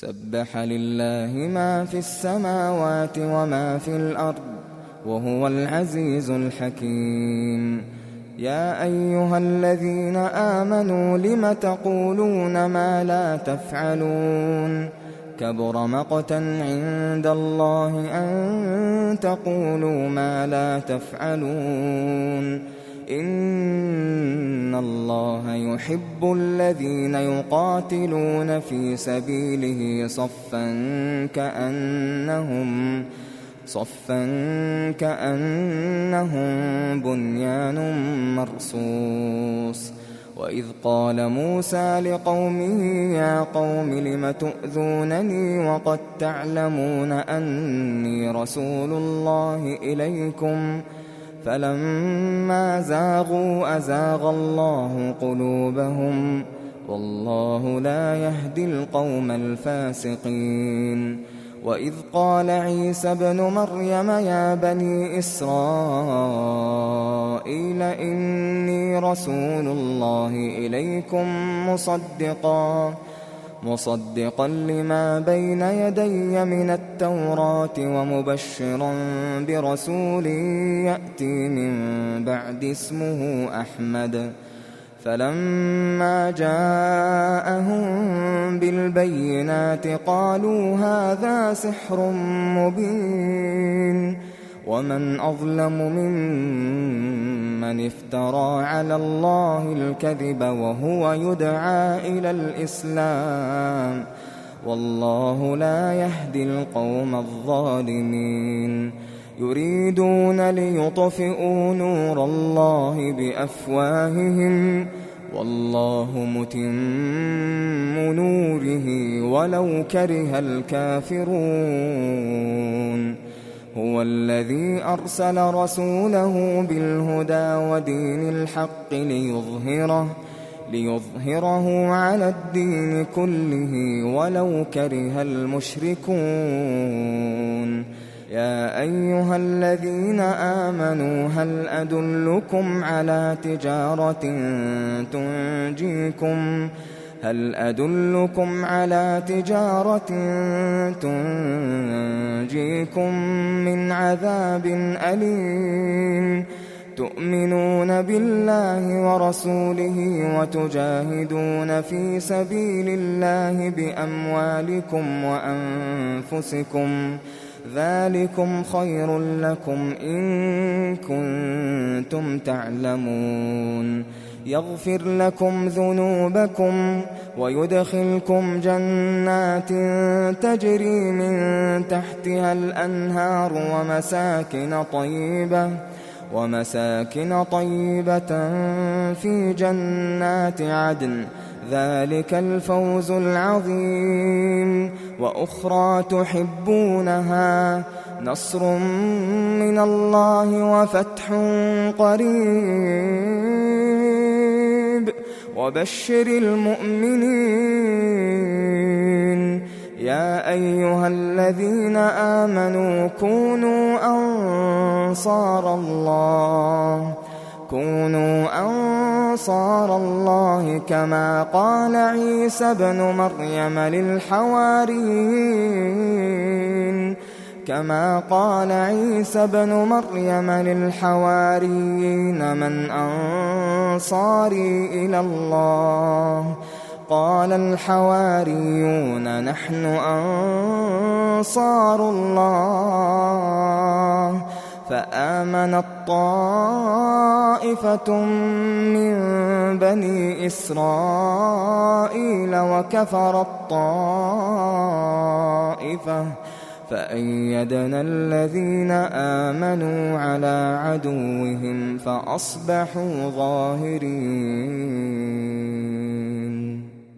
سبح لله ما في السماوات وما في الأرض وهو العزيز الحكيم. يا أيها الذين آمنوا لم تقولون ما لا تفعلون؟ كبر مقتا عند الله أن تقولوا ما لا تفعلون. إن الله يحب الذين يقاتلون في سبيله صفا كأنهم صفا كأنهم بنيان مرصوص. وإذ قال موسى لقومه يا قوم لم تؤذونني وقد تعلمون أني رسول الله إليكم ۖ فلما زاغوا أزاغ الله قلوبهم والله لا يهدي القوم الفاسقين. وإذ قال عيسى ابن مريم يا بني إسرائيل إني رسول الله إليكم مصدقاً. مصدقا لما بين يدي من التوراة ومبشرا برسول يأتي من بعد اسمه أحمد. فلما جاءهم بالبينات قالوا هذا سحر مبين. ومن أظلم ممن افترى على الله الكذب وهو يدعى إلى الإسلام والله لا يهدي القوم الظالمين يريدون ليطفئوا نور الله بأفواههم والله متم نوره ولو كره الكافرون هو الذي أرسل رسوله بالهدى ودين الحق ليظهره ليظهره على الدين كله ولو كره المشركون. يا أيها الذين آمنوا هل أدلكم على تجارة تنجيكم؟ هل أدلكم على تجارة تنجيكم من عذاب أليم؟ تؤمنون بالله ورسوله وتجاهدون في سبيل الله بأموالكم وأنفسكم. ذلكم خير لكم إن كنتم تعلمون. يغفر لكم ذنوبكم ويدخلكم جنات تجري من تحتها الأنهار ومساكن طيبة ومساكن طيبة في جنات عدن. ذلك الفوز العظيم. وأخرى تحبونها نصر من الله وفتح قريب. وبشر المؤمنين. يا أيها الذين آمنوا كونوا أنصار الله. كونوا أنصار الله كما قال عيسى ابن مريم للحواريين. كما قال عيسى بن مريم للحواريين من أنصاري إلى الله. قال الحواريون نحن أنصار الله. فآمنت طائفة من بني إسرائيل وكفرت طائفة فأيدنا الذين آمنوا على عدوهم فأصبحوا ظاهرين.